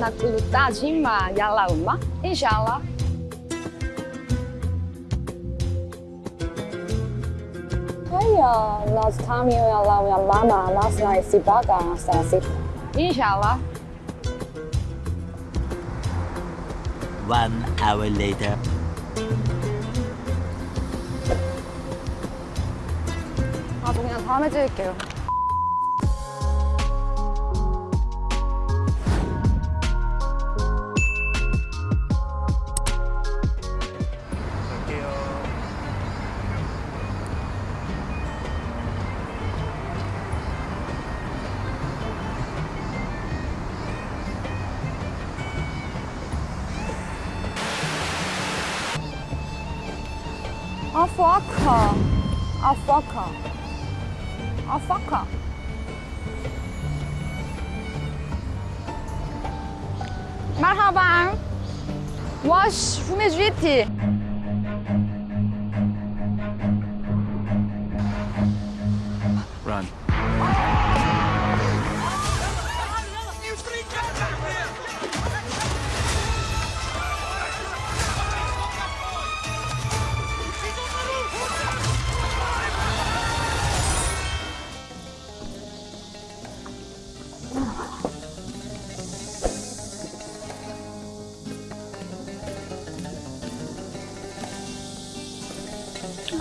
nak ulu tajima yalla umma. Inşallah. Hiya, nós estamos lá na mama, nós na Sibaga, nós na Sip. İnşallah. One hour later. 아, 저 그냥 다음에 찍을게요. Un foca. Un foca. Un foca. Merhaba. Wash, vous m'aidez.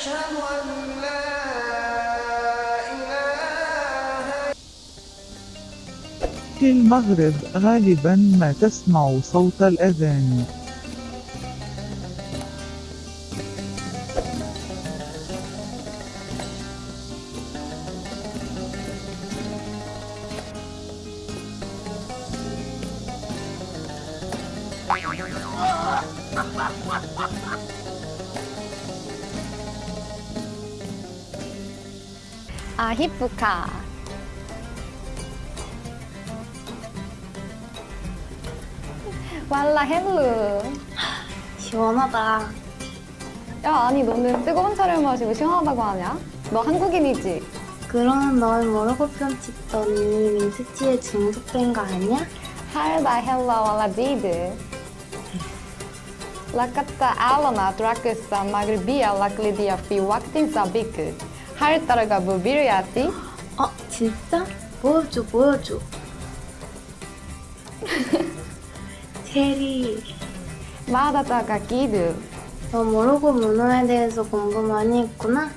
أشهد أن لا إله في المغرب غالبا ما تسمع صوت الأذان. 아히프카 왈라 헬루 시원하다. 야 아니 너는 뜨거운 차를 마시고 시원하다고 하냐? 너 한국인이지? 그러는 널 뭐라고 편집더니 민트티에 중독된 거 아니야? 할다 헬라 왈라 디드 라카타 알로나 드라크사 마그리비아 라클리디아 피 왁틴 사비크 할 따라가 부비르야티 어, 진짜? 보여줘, 보여줘. 체리, 마다타가 기드 너 모로코 문화에 대해서 공부 많이 했구나?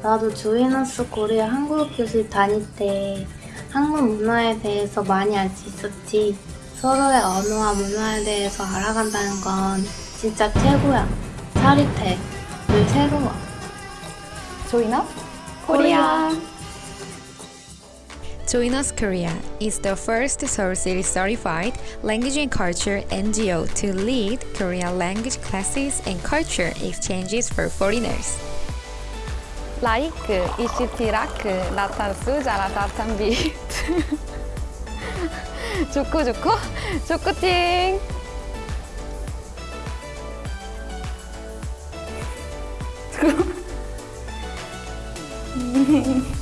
나도 조이너스 코리아 한국 교실 다닐 때 한국 문화에 대해서 많이 알 수 있었지. 서로의 언어와 문화에 대해서 알아간다는 건 진짜 최고야. 짜릿해. 늘 새로워. 조이너 코리아 Join Us Korea is the first Seoul City certified language and culture NGO to lead Korean language classes and culture exchanges for foreigners. 라이크 이시티라크 나탄수 자라타탄 비트 좋고 좋고 좋고팅 Doei!